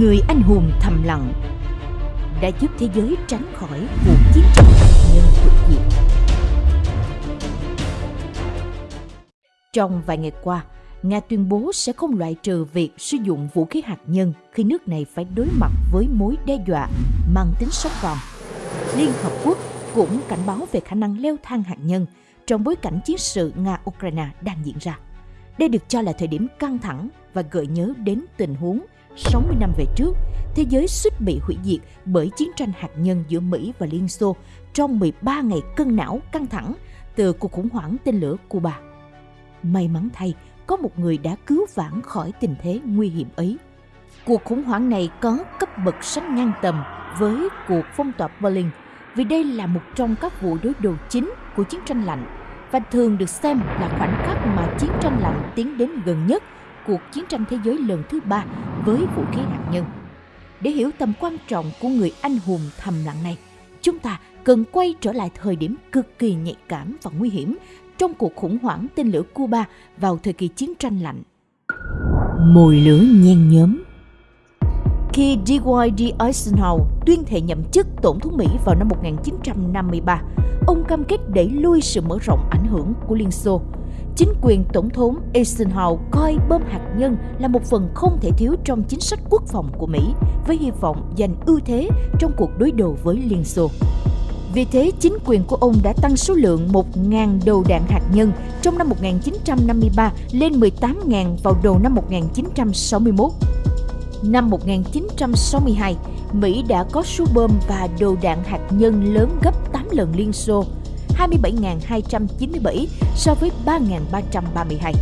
người anh hùng thầm lặng đã giúp thế giới tránh khỏi cuộc chiến tranh hạt nhân hủy diệt. Trong vài ngày qua, Nga tuyên bố sẽ không loại trừ việc sử dụng vũ khí hạt nhân khi nước này phải đối mặt với mối đe dọa mang tính sống còn. Liên Hợp Quốc cũng cảnh báo về khả năng leo thang hạt nhân trong bối cảnh chiến sự Nga-Ukraine đang diễn ra. Đây được cho là thời điểm căng thẳng và gợi nhớ đến tình huống 60 năm về trước, thế giới suýt bị hủy diệt bởi chiến tranh hạt nhân giữa Mỹ và Liên Xô trong 13 ngày cân não căng thẳng từ cuộc khủng hoảng tên lửa Cuba. May mắn thay, có một người đã cứu vãn khỏi tình thế nguy hiểm ấy. Cuộc khủng hoảng này có cấp bậc sánh ngang tầm với cuộc phong tỏa Berlin vì đây là một trong các vụ đối đầu chính của chiến tranh lạnh và thường được xem là khoảnh khắc mà chiến tranh lạnh tiến đến gần nhất cuộc chiến tranh thế giới lần thứ ba với vũ khí hạt nhân. Để hiểu tầm quan trọng của người anh hùng thầm lặng này, chúng ta cần quay trở lại thời điểm cực kỳ nhạy cảm và nguy hiểm trong cuộc khủng hoảng tên lửa Cuba vào thời kỳ chiến tranh lạnh. Mồi lửa nhen nhóm khi D.Y.D. Eisenhower tuyên thệ nhậm chức tổng thống Mỹ vào năm 1953, ông cam kết đẩy lui sự mở rộng ảnh hưởng của Liên Xô. Chính quyền Tổng thống Eisenhower coi bom hạt nhân là một phần không thể thiếu trong chính sách quốc phòng của Mỹ, với hy vọng giành ưu thế trong cuộc đối đầu với Liên Xô. Vì thế, chính quyền của ông đã tăng số lượng 1.000 đầu đạn hạt nhân trong năm 1953 lên 18.000 vào đầu năm 1961. Năm 1962, Mỹ đã có số bom và đầu đạn hạt nhân lớn gấp 8 lần Liên Xô, 27.297 so với 3.332.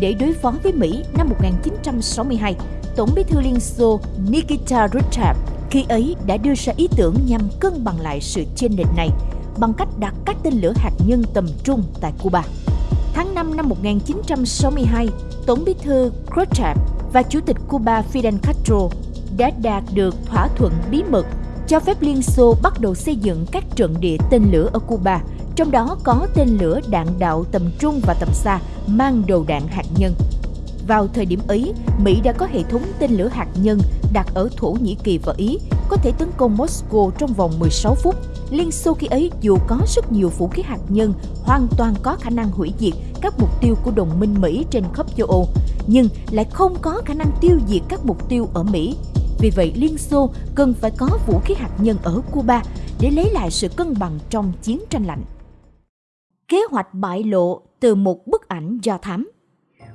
Để đối phó với Mỹ năm 1962, Tổng bí thư Liên Xô Nikita Khrushchev khi ấy đã đưa ra ý tưởng nhằm cân bằng lại sự chênh lệch này bằng cách đặt các tên lửa hạt nhân tầm trung tại Cuba. Tháng 5 năm 1962, Tổng bí thư Khrushchev và Chủ tịch Cuba Fidel Castro đã đạt được thỏa thuận bí mật cho phép Liên Xô bắt đầu xây dựng các trận địa tên lửa ở Cuba, trong đó có tên lửa đạn đạo tầm trung và tầm xa mang đầu đạn hạt nhân. Vào thời điểm ấy, Mỹ đã có hệ thống tên lửa hạt nhân đặt ở Thổ Nhĩ Kỳ và Ý, có thể tấn công Moscow trong vòng 16 phút. Liên Xô khi ấy dù có rất nhiều vũ khí hạt nhân, hoàn toàn có khả năng hủy diệt các mục tiêu của đồng minh Mỹ trên khắp châu Âu, nhưng lại không có khả năng tiêu diệt các mục tiêu ở Mỹ. Vì vậy, Liên Xô cần phải có vũ khí hạt nhân ở Cuba để lấy lại sự cân bằng trong chiến tranh lạnh. Kế hoạch bại lộ từ một bức ảnh do thám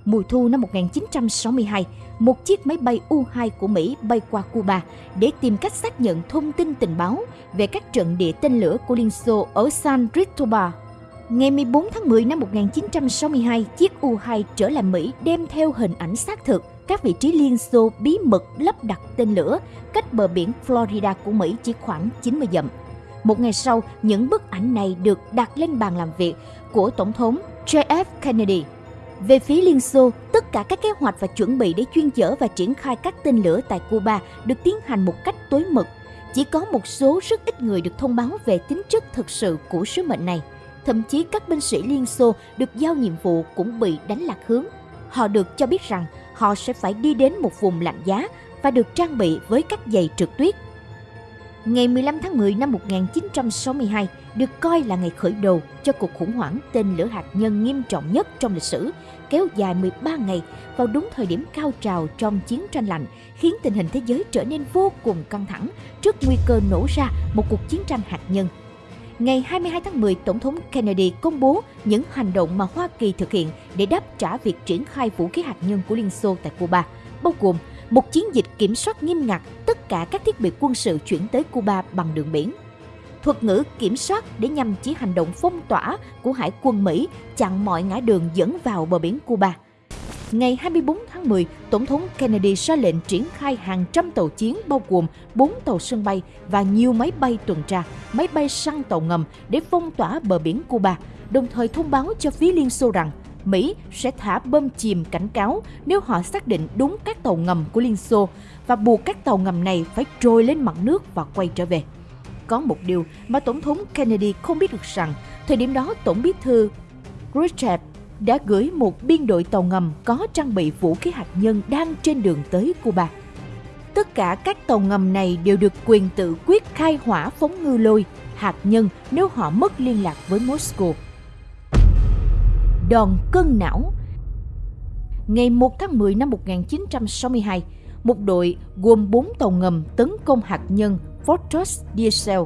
Mùa thu năm 1962, một chiếc máy bay U-2 của Mỹ bay qua Cuba để tìm cách xác nhận thông tin tình báo về các trận địa tên lửa của Liên Xô ở San Cristobal. Ngày 14 tháng 10 năm 1962, chiếc U-2 trở lại Mỹ đem theo hình ảnh xác thực các vị trí Liên Xô bí mật lắp đặt tên lửa cách bờ biển Florida của Mỹ chỉ khoảng 90 dặm. Một ngày sau, những bức ảnh này được đặt lên bàn làm việc của Tổng thống JF Kennedy. Về phía Liên Xô, tất cả các kế hoạch và chuẩn bị để chuyên chở và triển khai các tên lửa tại Cuba được tiến hành một cách tối mật. Chỉ có một số rất ít người được thông báo về tính chất thực sự của sứ mệnh này. Thậm chí các binh sĩ Liên Xô được giao nhiệm vụ cũng bị đánh lạc hướng. Họ được cho biết rằng họ sẽ phải đi đến một vùng lạnh giá và được trang bị với các giày trượt tuyết. Ngày 15 tháng 10 năm 1962 được coi là ngày khởi đầu cho cuộc khủng hoảng tên lửa hạt nhân nghiêm trọng nhất trong lịch sử, kéo dài 13 ngày vào đúng thời điểm cao trào trong chiến tranh lạnh, khiến tình hình thế giới trở nên vô cùng căng thẳng trước nguy cơ nổ ra một cuộc chiến tranh hạt nhân. Ngày 22 tháng 10, Tổng thống Kennedy công bố những hành động mà Hoa Kỳ thực hiện để đáp trả việc triển khai vũ khí hạt nhân của Liên Xô tại Cuba, bao gồm một chiến dịch kiểm soát nghiêm ngặt tất cả các thiết bị quân sự chuyển tới Cuba bằng đường biển. Thuật ngữ kiểm soát để nhằm chỉ hành động phong tỏa của Hải quân Mỹ chặn mọi ngã đường dẫn vào bờ biển Cuba. Ngày 24 tháng 10, Tổng thống Kennedy ra lệnh triển khai hàng trăm tàu chiến bao gồm 4 tàu sân bay và nhiều máy bay tuần tra, máy bay săn tàu ngầm để phong tỏa bờ biển Cuba, đồng thời thông báo cho phía Liên Xô rằng Mỹ sẽ thả bơm chìm cảnh cáo nếu họ xác định đúng các tàu ngầm của Liên Xô và buộc các tàu ngầm này phải trôi lên mặt nước và quay trở về. Có một điều mà Tổng thống Kennedy không biết được rằng, thời điểm đó Tổng bí thư Khrushchev đã gửi một biên đội tàu ngầm có trang bị vũ khí hạt nhân đang trên đường tới Cuba. Tất cả các tàu ngầm này đều được quyền tự quyết khai hỏa phóng ngư lôi, hạt nhân nếu họ mất liên lạc với Moscow. Đòn cân não Ngày 1 tháng 10 năm 1962, một đội gồm 4 tàu ngầm tấn công hạt nhân Fortress Diesel,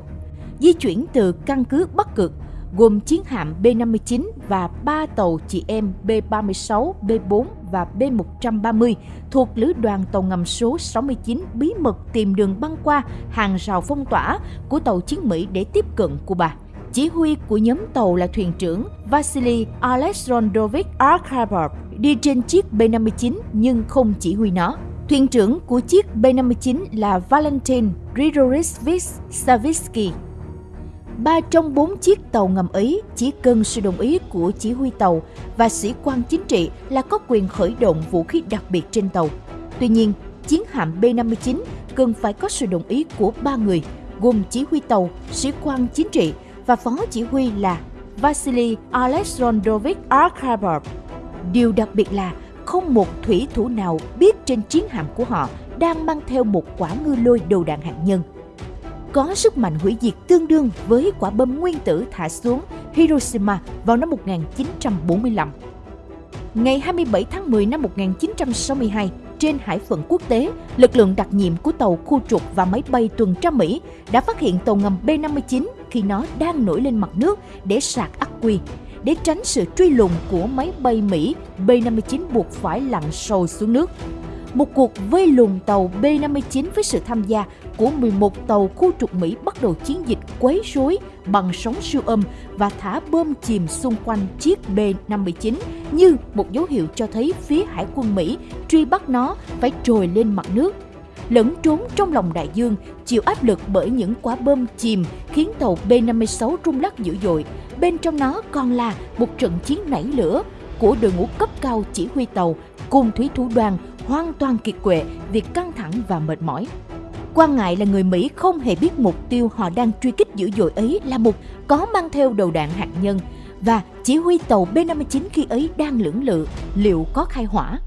di chuyển từ căn cứ Bắc Cực gồm chiến hạm B-59 và 3 tàu chị em B-36, B-4 và B-130 thuộc lữ đoàn tàu ngầm số 69 bí mật tìm đường băng qua hàng rào phong tỏa của tàu chiến Mỹ để tiếp cận Cuba. Chỉ huy của nhóm tàu là thuyền trưởng Vasily Alexandrovich Arkhabov đi trên chiếc B-59 nhưng không chỉ huy nó. Thuyền trưởng của chiếc B-59 là Valentin Grigorovich Savitsky ba trong bốn chiếc tàu ngầm ấy chỉ cần sự đồng ý của chỉ huy tàu và sĩ quan chính trị là có quyền khởi động vũ khí đặc biệt trên tàu. Tuy nhiên, chiến hạm B-59 cần phải có sự đồng ý của ba người, gồm chỉ huy tàu, sĩ quan chính trị và phó chỉ huy là Vasily Alexandrovich Arkhabov. Điều đặc biệt là không một thủy thủ nào biết trên chiến hạm của họ đang mang theo một quả ngư lôi đầu đạn hạt nhân – có sức mạnh hủy diệt tương đương với quả bom nguyên tử thả xuống Hiroshima vào năm 1945. Ngày 27 tháng 10 năm 1962, trên hải phận quốc tế, lực lượng đặc nhiệm của tàu khu trục và máy bay tuần tra Mỹ đã phát hiện tàu ngầm B-59 khi nó đang nổi lên mặt nước để sạc ắc quy. Để tránh sự truy lùng của máy bay Mỹ, B-59 buộc phải lặn sâu xuống nước một cuộc vây lùng tàu B-59 với sự tham gia của 11 tàu khu trục Mỹ bắt đầu chiến dịch quấy rối bằng sóng siêu âm và thả bơm chìm xung quanh chiếc B-59 như một dấu hiệu cho thấy phía hải quân Mỹ truy bắt nó phải trồi lên mặt nước. Lẫn trốn trong lòng đại dương, chịu áp lực bởi những quả bơm chìm khiến tàu B-56 rung lắc dữ dội. Bên trong nó còn là một trận chiến nảy lửa của đội ngũ cấp cao chỉ huy tàu cùng thủy thủ đoàn hoàn toàn kiệt quệ vì căng thẳng và mệt mỏi. Quan ngại là người Mỹ không hề biết mục tiêu họ đang truy kích dữ dội ấy là một có mang theo đầu đạn hạt nhân và chỉ huy tàu B-59 khi ấy đang lưỡng lự liệu có khai hỏa.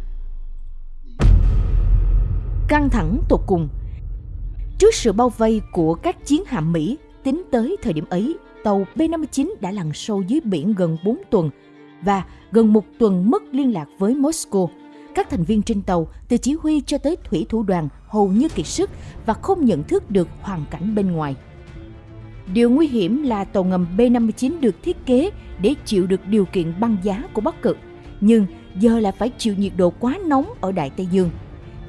Căng thẳng tột cùng Trước sự bao vây của các chiến hạm Mỹ, tính tới thời điểm ấy, tàu B-59 đã lặn sâu dưới biển gần 4 tuần và gần một tuần mất liên lạc với Moscow. Các thành viên trên tàu, từ chỉ huy cho tới thủy thủ đoàn hầu như kiệt sức và không nhận thức được hoàn cảnh bên ngoài. Điều nguy hiểm là tàu ngầm B-59 được thiết kế để chịu được điều kiện băng giá của Bắc Cực, nhưng giờ là phải chịu nhiệt độ quá nóng ở Đại Tây Dương.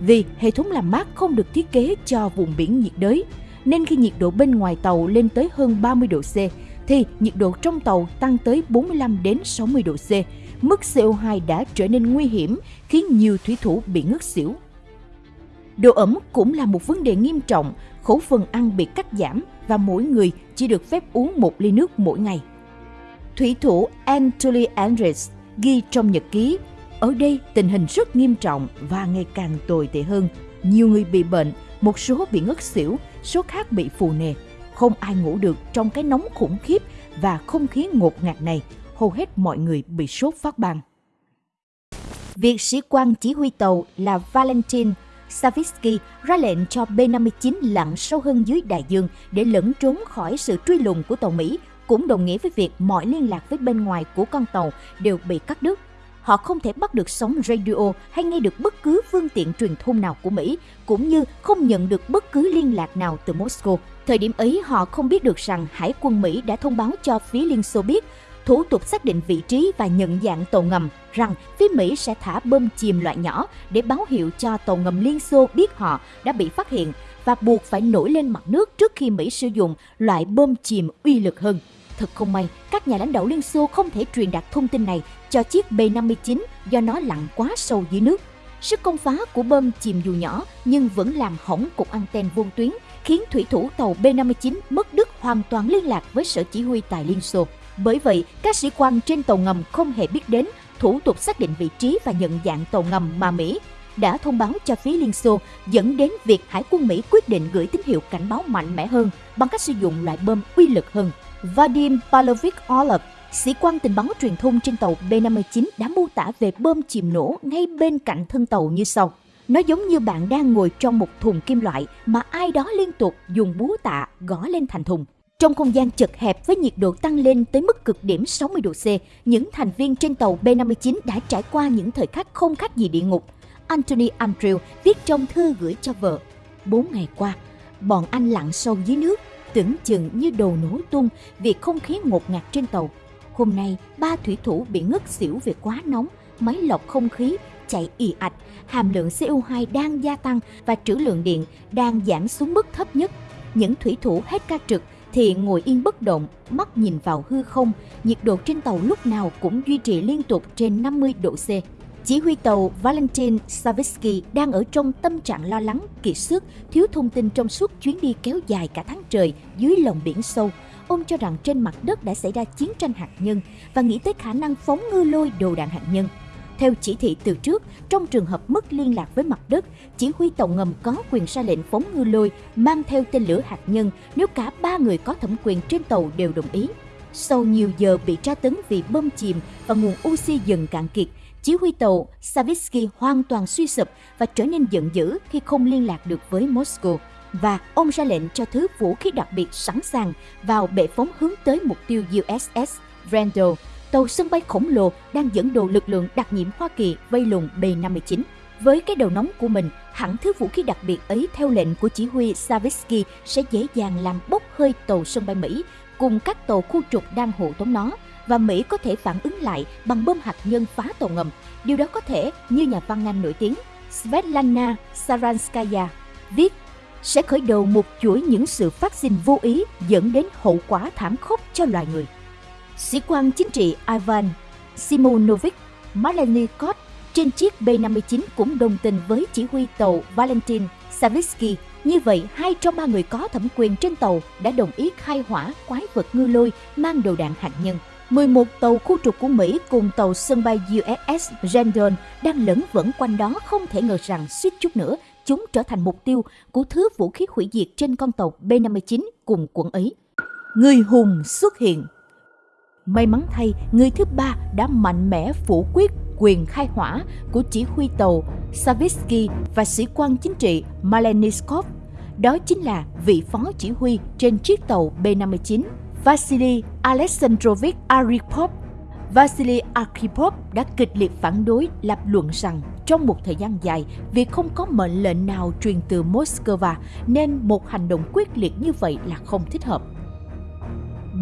Vì hệ thống làm mát không được thiết kế cho vùng biển nhiệt đới, nên khi nhiệt độ bên ngoài tàu lên tới hơn 30 độ C, thì nhiệt độ trong tàu tăng tới 45 đến 60 độ C, mức CO2 đã trở nên nguy hiểm khiến nhiều thủy thủ bị ngất xỉu. Độ ẩm cũng là một vấn đề nghiêm trọng, khẩu phần ăn bị cắt giảm và mỗi người chỉ được phép uống một ly nước mỗi ngày. Thủy thủ Anatoly Andres ghi trong nhật ký, ở đây tình hình rất nghiêm trọng và ngày càng tồi tệ hơn. Nhiều người bị bệnh, một số bị ngất xỉu, số khác bị phù nề. Không ai ngủ được trong cái nóng khủng khiếp và không khí ngột ngạt này hầu hết mọi người bị sốt phát ban. Việc sĩ quan chỉ huy tàu là Valentin Savitsky ra lệnh cho B-59 lặn sâu hơn dưới đại dương để lẫn trốn khỏi sự truy lùng của tàu Mỹ, cũng đồng nghĩa với việc mọi liên lạc với bên ngoài của con tàu đều bị cắt đứt. Họ không thể bắt được sóng radio hay nghe được bất cứ phương tiện truyền thông nào của Mỹ, cũng như không nhận được bất cứ liên lạc nào từ Moscow. Thời điểm ấy, họ không biết được rằng Hải quân Mỹ đã thông báo cho phía Liên Xô biết thủ tục xác định vị trí và nhận dạng tàu ngầm rằng phía Mỹ sẽ thả bơm chìm loại nhỏ để báo hiệu cho tàu ngầm Liên Xô biết họ đã bị phát hiện và buộc phải nổi lên mặt nước trước khi Mỹ sử dụng loại bơm chìm uy lực hơn. Thật không may, các nhà lãnh đạo Liên Xô không thể truyền đạt thông tin này cho chiếc B-59 do nó lặn quá sâu dưới nước. Sức công phá của bơm chìm dù nhỏ nhưng vẫn làm hỏng cục anten vuông tuyến, khiến thủy thủ tàu B-59 mất đứt hoàn toàn liên lạc với sở chỉ huy tại Liên Xô. Bởi vậy, các sĩ quan trên tàu ngầm không hề biết đến thủ tục xác định vị trí và nhận dạng tàu ngầm mà Mỹ đã thông báo cho phía Liên Xô dẫn đến việc Hải quân Mỹ quyết định gửi tín hiệu cảnh báo mạnh mẽ hơn bằng cách sử dụng loại bơm uy lực hơn. Vadim Pavlovich Orlov, sĩ quan tình báo truyền thông trên tàu B-59 đã mô tả về bơm chìm nổ ngay bên cạnh thân tàu như sau. Nó giống như bạn đang ngồi trong một thùng kim loại mà ai đó liên tục dùng búa tạ gõ lên thành thùng. Trong không gian chật hẹp với nhiệt độ tăng lên tới mức cực điểm 60 độ C, những thành viên trên tàu B-59 đã trải qua những thời khắc không khác gì địa ngục. Anthony Andrew viết trong thư gửi cho vợ. Bốn ngày qua, bọn anh lặn sâu dưới nước, tưởng chừng như đầu nổ tung vì không khí ngột ngạt trên tàu. Hôm nay, ba thủy thủ bị ngất xỉu vì quá nóng, máy lọc không khí chạy ì ạch, hàm lượng CO2 đang gia tăng và trữ lượng điện đang giảm xuống mức thấp nhất. Những thủy thủ hết ca trực thì ngồi yên bất động, mắt nhìn vào hư không, nhiệt độ trên tàu lúc nào cũng duy trì liên tục trên 50 độ C. Chỉ huy tàu Valentin Savitsky đang ở trong tâm trạng lo lắng, kiệt sức, thiếu thông tin trong suốt chuyến đi kéo dài cả tháng trời dưới lòng biển sâu. Ông cho rằng trên mặt đất đã xảy ra chiến tranh hạt nhân và nghĩ tới khả năng phóng ngư lôi đồ đạn hạt nhân. Theo chỉ thị từ trước, trong trường hợp mất liên lạc với mặt đất, chỉ huy tàu ngầm có quyền ra lệnh phóng ngư lôi mang theo tên lửa hạt nhân nếu cả ba người có thẩm quyền trên tàu đều đồng ý. Sau nhiều giờ bị tra tấn vì bơm chìm và nguồn oxy dần cạn kiệt, chỉ huy tàu Savitsky hoàn toàn suy sụp và trở nên giận dữ khi không liên lạc được với Moscow. Và ông ra lệnh cho thứ vũ khí đặc biệt sẵn sàng vào bệ phóng hướng tới mục tiêu USS Randall tàu sân bay khổng lồ đang dẫn đồ lực lượng đặc nhiệm Hoa Kỳ vây lùng B-59. Với cái đầu nóng của mình, hẳn thứ vũ khí đặc biệt ấy theo lệnh của chỉ huy Savitsky sẽ dễ dàng làm bốc hơi tàu sân bay Mỹ cùng các tàu khu trục đang hộ tống nó và Mỹ có thể phản ứng lại bằng bom hạt nhân phá tàu ngầm. Điều đó có thể, như nhà văn Anh nổi tiếng Svetlana Saranskaya viết, sẽ khởi đầu một chuỗi những sự phát sinh vô ý dẫn đến hậu quả thảm khốc cho loài người. Sĩ quan chính trị Ivan Simonovic Malenikov trên chiếc B-59 cũng đồng tình với chỉ huy tàu Valentin Savitsky. Như vậy, hai trong ba người có thẩm quyền trên tàu đã đồng ý khai hỏa quái vật ngư lôi mang đầu đạn hạt nhân. 11 tàu khu trục của Mỹ cùng tàu sân bay USS Randall đang lẫn vẫn quanh đó không thể ngờ rằng suýt chút nữa chúng trở thành mục tiêu của thứ vũ khí hủy diệt trên con tàu B-59 cùng quận ấy. Người hùng xuất hiện May mắn thay, người thứ ba đã mạnh mẽ phủ quyết quyền khai hỏa của chỉ huy tàu Savitsky và sĩ quan chính trị Maleniskov. Đó chính là vị phó chỉ huy trên chiếc tàu B-59, Vasily Alexandrovich Arkhipov. Vasily Arkhipov đã kịch liệt phản đối lập luận rằng trong một thời gian dài, việc không có mệnh lệnh nào truyền từ Moscow nên một hành động quyết liệt như vậy là không thích hợp.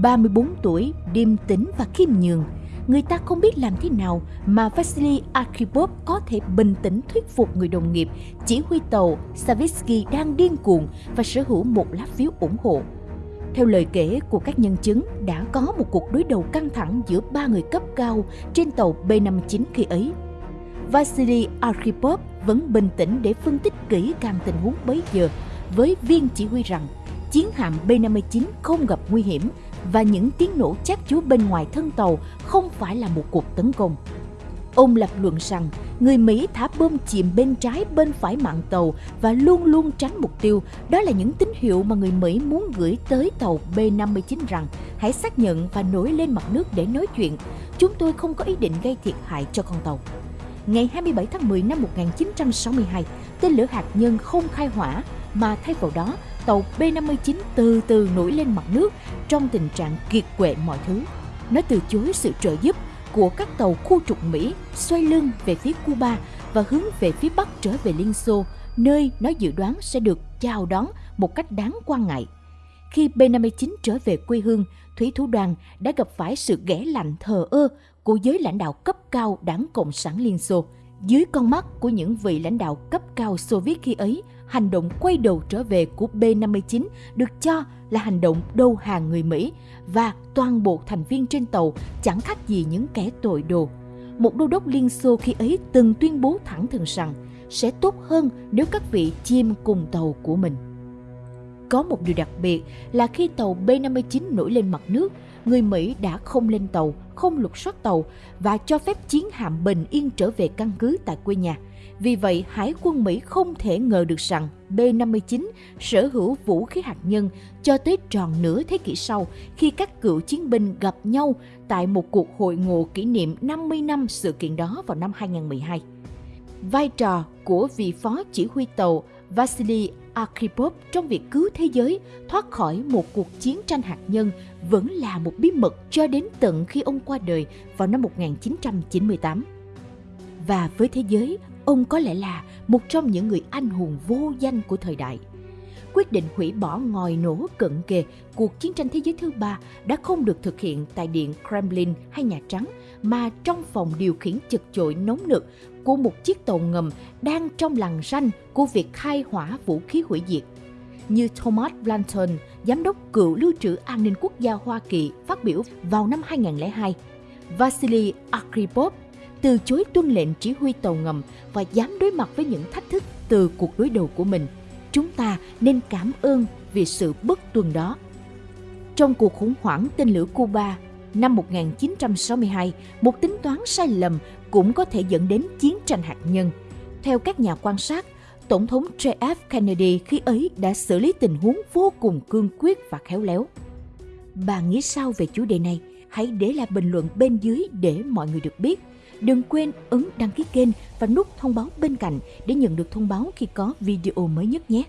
34 tuổi, điềm tĩnh và khiêm nhường. Người ta không biết làm thế nào mà Vasily Arkhipov có thể bình tĩnh thuyết phục người đồng nghiệp chỉ huy tàu Savitsky đang điên cuồng và sở hữu một lá phiếu ủng hộ. Theo lời kể của các nhân chứng, đã có một cuộc đối đầu căng thẳng giữa ba người cấp cao trên tàu B-59 khi ấy. Vasily Arkhipov vẫn bình tĩnh để phân tích kỹ càng tình huống bấy giờ với viên chỉ huy rằng chiến hạm B-59 không gặp nguy hiểm và những tiếng nổ chát chúa bên ngoài thân tàu không phải là một cuộc tấn công. Ông lập luận rằng người Mỹ thả bom chìm bên trái bên phải mạn tàu và luôn luôn tránh mục tiêu. Đó là những tín hiệu mà người Mỹ muốn gửi tới tàu B-59 rằng hãy xác nhận và nổi lên mặt nước để nói chuyện. Chúng tôi không có ý định gây thiệt hại cho con tàu. Ngày 27 tháng 10 năm 1962, tên lửa hạt nhân không khai hỏa mà thay vào đó tàu B-59 từ từ nổi lên mặt nước trong tình trạng kiệt quệ mọi thứ. Nó từ chối sự trợ giúp của các tàu khu trục Mỹ xoay lưng về phía Cuba và hướng về phía Bắc trở về Liên Xô, nơi nó dự đoán sẽ được chào đón một cách đáng quan ngại. Khi B-59 trở về quê hương, thủy thủ đoàn đã gặp phải sự ghẻ lạnh thờ ơ của giới lãnh đạo cấp cao đảng Cộng sản Liên Xô. Dưới con mắt của những vị lãnh đạo cấp cao Xô Viết khi ấy, hành động quay đầu trở về của B-59 được cho là hành động đầu hàng người Mỹ và toàn bộ thành viên trên tàu chẳng khác gì những kẻ tội đồ. Một đô đốc Liên Xô khi ấy từng tuyên bố thẳng thừng rằng sẽ tốt hơn nếu các vị chim cùng tàu của mình. Có một điều đặc biệt là khi tàu B-59 nổi lên mặt nước, người Mỹ đã không lên tàu, không lục soát tàu và cho phép chiến hạm bình yên trở về căn cứ tại quê nhà – vì vậy, Hải quân Mỹ không thể ngờ được rằng B-59 sở hữu vũ khí hạt nhân cho tới tròn nửa thế kỷ sau khi các cựu chiến binh gặp nhau tại một cuộc hội ngộ kỷ niệm 50 năm sự kiện đó vào năm 2012. vai trò của vị phó chỉ huy tàu Vasily Arkhipov trong việc cứu thế giới thoát khỏi một cuộc chiến tranh hạt nhân vẫn là một bí mật cho đến tận khi ông qua đời vào năm 1998. Và với thế giới, ông có lẽ là một trong những người anh hùng vô danh của thời đại. Quyết định hủy bỏ ngòi nổ cận kề cuộc chiến tranh thế giới thứ ba đã không được thực hiện tại Điện Kremlin hay Nhà Trắng, mà trong phòng điều khiển chật chội nóng nực của một chiếc tàu ngầm đang trong lằn ranh của việc khai hỏa vũ khí hủy diệt. Như Thomas Blanton, giám đốc cựu lưu trữ an ninh quốc gia Hoa Kỳ phát biểu vào năm 2002, Vasily Arkhipov từ chối tuân lệnh chỉ huy tàu ngầm và dám đối mặt với những thách thức từ cuộc đối đầu của mình. Chúng ta nên cảm ơn vì sự bất tuân đó. Trong cuộc khủng hoảng tên lửa Cuba năm 1962, một tính toán sai lầm cũng có thể dẫn đến chiến tranh hạt nhân. Theo các nhà quan sát, Tổng thống JF Kennedy khi ấy đã xử lý tình huống vô cùng cương quyết và khéo léo. Bạn nghĩ sao về chủ đề này? Hãy để lại bình luận bên dưới để mọi người được biết. Đừng quên ấn đăng ký kênh và nút thông báo bên cạnh để nhận được thông báo khi có video mới nhất nhé.